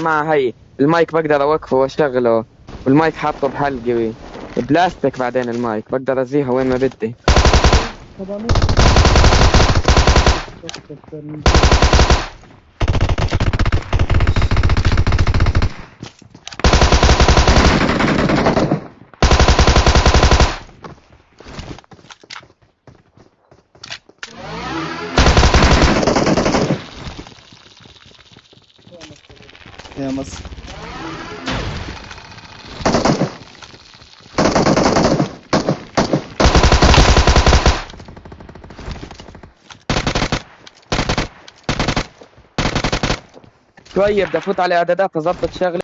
مع هي المايك بقدر أوقفه وأشغله. والمايك حاطه بحلقي. بلاستيك بعدين المايك بقدر أزيها وين ما بدي. يا مصر شوية بدي افوت على اعدادات اظبط شغلي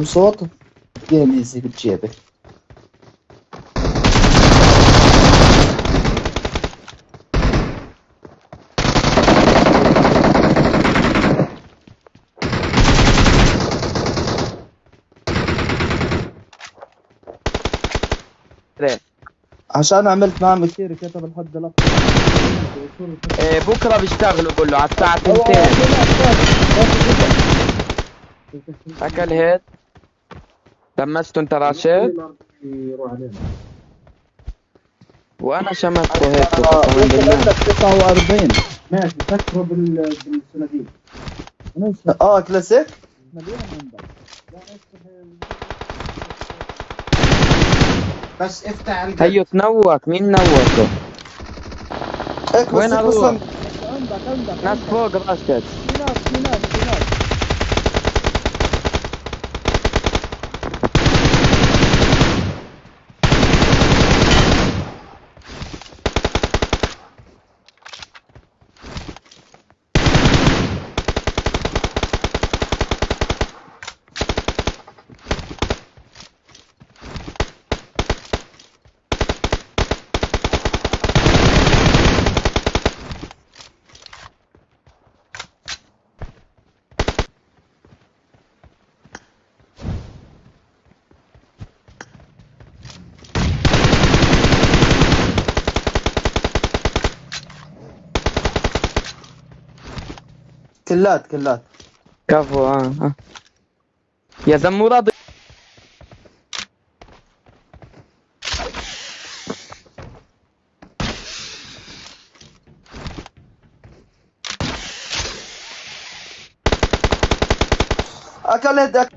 تم صوت جيم ايزي بتجيبه عشان عملت معاه كثير كتب الحد الاقصى إيه بكره بيشتغلوا كله على الساعة أو- أو- 2 أو- اكل هيد دمسته انت راشد؟ وأنا شمته هيك قسما بالله عندك 49 ماشي فكره بال بالصناديق آه كلاسيك؟ بس افتح القلب هيو تنوك مين نوكه هيك وين أروح أصلا؟ عندك عندك ناس فوق راشد. في ناس في ناس. كلات كلات كفو آه آه يا زمورة ض- أكل هيد أكل.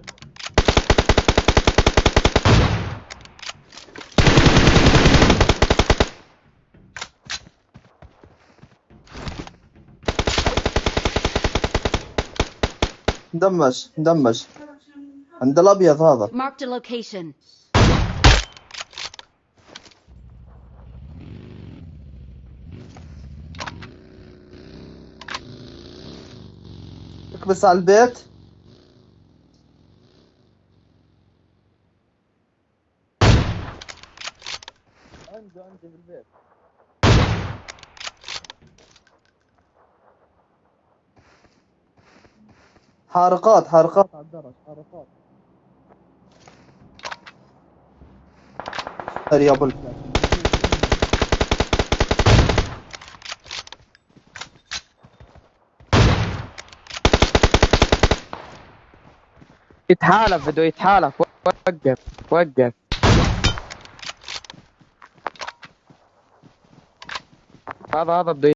دمج دمج عند الأبيض هذا. Marked a location. اكبس على البيت. عنده عنده في حارقات حارقات على الدرج حارقات. يا أبو يتحالف بده يتحالف. وقف وقف. هذا هذا بده